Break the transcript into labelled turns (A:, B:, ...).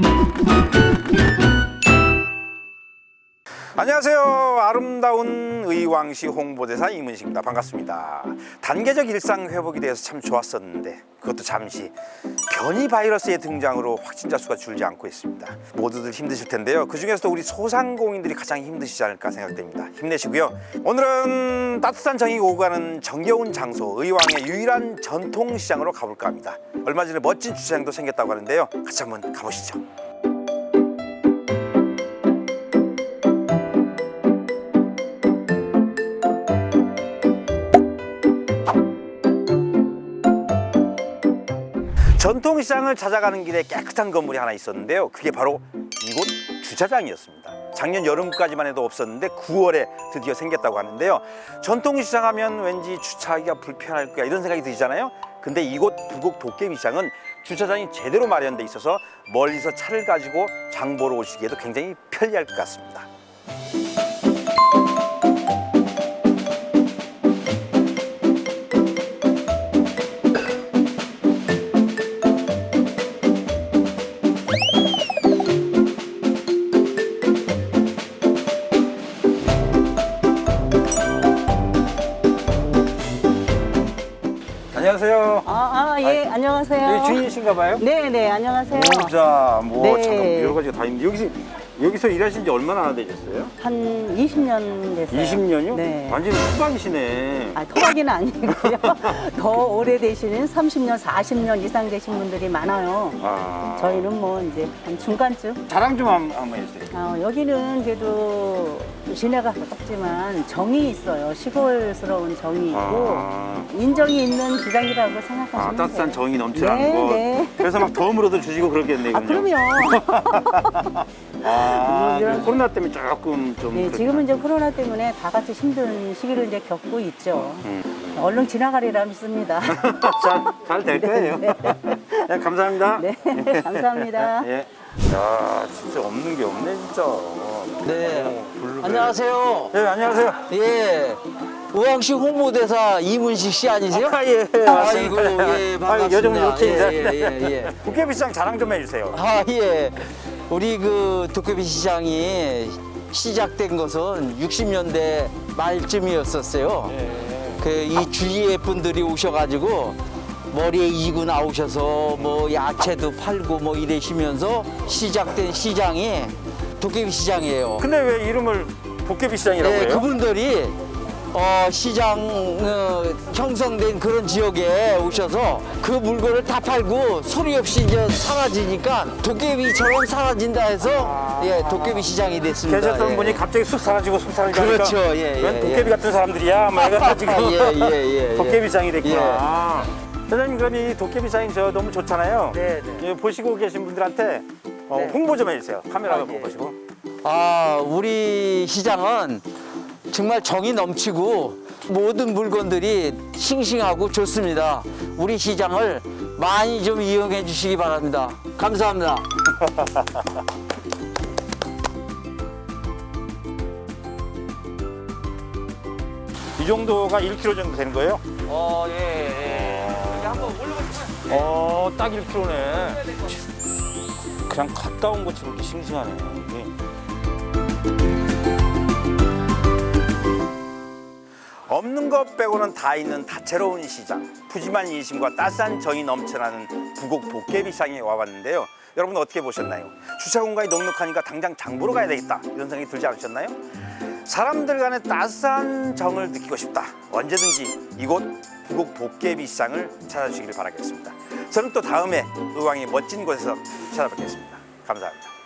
A: you 안녕하세요. 아름다운 의왕시 홍보대사 이문식입니다. 반갑습니다. 단계적 일상 회복이 돼서 참 좋았었는데 그것도 잠시 변이 바이러스의 등장으로 확진자 수가 줄지 않고 있습니다. 모두들 힘드실 텐데요. 그 중에서도 우리 소상공인들이 가장 힘드시지 않을까 생각됩니다. 힘내시고요. 오늘은 따뜻한 정이 오고 가는 정겨운 장소 의왕의 유일한 전통시장으로 가볼까 합니다. 얼마 전에 멋진 주차장도 생겼다고 하는데요. 같이 한번 가보시죠. 전통시장을 찾아가는 길에 깨끗한 건물이 하나 있었는데요. 그게 바로 이곳 주차장이었습니다. 작년 여름까지만 해도 없었는데 9월에 드디어 생겼다고 하는데요. 전통시장 하면 왠지 주차하기가 불편할 거야 이런 생각이 들잖아요. 근데 이곳 부곡 도깨비시장은 주차장이 제대로 마련돼 있어서 멀리서 차를 가지고 장 보러 오시기에도 굉장히 편리할 것 같습니다. 안녕하세요.
B: 아, 아, 예, 안녕하세요.
A: 여기 주인이신가 봐요?
B: 네, 네, 안녕하세요.
A: 모자, 뭐
B: 네.
A: 잠깐 여러 가지가 다 있는데 여기서 여기서 일하신 지 얼마나 되셨어요?
B: 한 20년 됐어요.
A: 20년이요?
B: 네.
A: 완전히 후방이시네.
B: 아, 토박이는 아니고요. 더 오래되시는 30년, 40년 이상 되신 분들이 많아요.
A: 아.
B: 저희는 뭐 이제 한 중간쯤.
A: 자랑 좀 한- 한번 해주세요.
B: 어, 여기는 그래도 시내가 가깝지만 정이 있어요. 시골스러운 정이 있고
A: 아.
B: 인정이 있는 시장이라고 생각하시면
A: 아, 따뜻한
B: 돼요.
A: 정이 넘치는
B: 네,
A: 곳.
B: 네.
A: 그래서 막 덤으로도 주시고 그러겠네요.
B: 아, 그럼요.
A: 아,
B: 뭐 이런-
A: 그 코로나 때문에 조금 좀.
B: 네. 지금은 이제 코로나 때문에 다 같이 힘든 시기를 이제 겪고 있죠.
A: 음.
B: 얼른 지나가리라 믿습니다.
A: 잘, 잘될 거예요. 네, 감사합니다.
B: 네, 감사합니다.
A: 예. 야, 진짜 없는 게 없네, 진짜.
C: 네.
A: 어, 블루베리.
C: 안녕하세요.
A: 네, 안녕하세요.
C: 예. 우왕시 홍보대사 이문식 씨 아니세요?
A: 아, 예,
C: 아이고,
A: 맞습니다.
C: 예,
A: 아,
C: 반갑습니다.
A: 요즘 이렇게
C: 예. 예, 예, 예.
A: 도깨비 시장 자랑 좀 해주세요.
C: 아, 예. 우리 그 도깨비 시장이 시작된 것은 60년대 말쯤이었었어요. 그이 주위에 분들이 오셔가지고 머리에 이고 나오셔서 뭐 야채도 팔고 뭐 이러시면서 시작된 시장이 도깨비 시장이에요.
A: 근데 왜 이름을 도깨비 시장이라고
C: 네,
A: 해요?
C: 그분들이 어, 시장 어, 형성된 그런 지역에 오셔서 그 물건을 다 팔고 소리 없이 이제 사라지니까 도깨비처럼 사라진다 해서 예, 도깨비 시장이 됐습니다.
A: 계셨던
C: 예.
A: 분이 갑자기 쑥 사라지고 쑥 사라지니까
C: 그렇죠, 예,
A: 웬
C: 예,
A: 도깨비
C: 예.
A: 같은 사람들이야 막 해가지고
C: 예, 예, 예, 예.
A: 도깨비 시장이 됐구나 사장님 그럼 이 도깨비 시장이 저 너무 좋잖아요
B: 네, 네.
A: 예, 보시고 계신 분들한테 어,
B: 네.
A: 홍보 좀 해주세요 카메라
B: 아,
A: 보고
B: 네.
A: 보시고
C: 아, 우리 시장은 정말 정이 넘치고 모든 물건들이 싱싱하고 좋습니다. 우리 시장을 많이 좀 이용해 주시기 바랍니다. 감사합니다.
A: 이 정도가 1kg 정도 되는 거예요?
C: 어, 예, 예. 한번 올라가시고요.
A: 어, 딱 1kg네. 그냥 갔다 온 것처럼 이렇게 싱싱하네. 없는 것 빼고는 다 있는 다채로운 시장. 푸짐한 인심과 따스한 정이 넘쳐나는 부곡 도깨비시장에 와봤는데요. 여러분 어떻게 보셨나요? 주차 공간이 넉넉하니까 당장 장 보러 가야 되겠다 이런 생각이 들지 않으셨나요? 사람들 간의 따스한 정을 느끼고 싶다. 언제든지 이곳 부곡 도깨비시장을 찾아주시길 바라겠습니다. 저는 또 다음에 의왕의 멋진 곳에서 찾아뵙겠습니다. 감사합니다.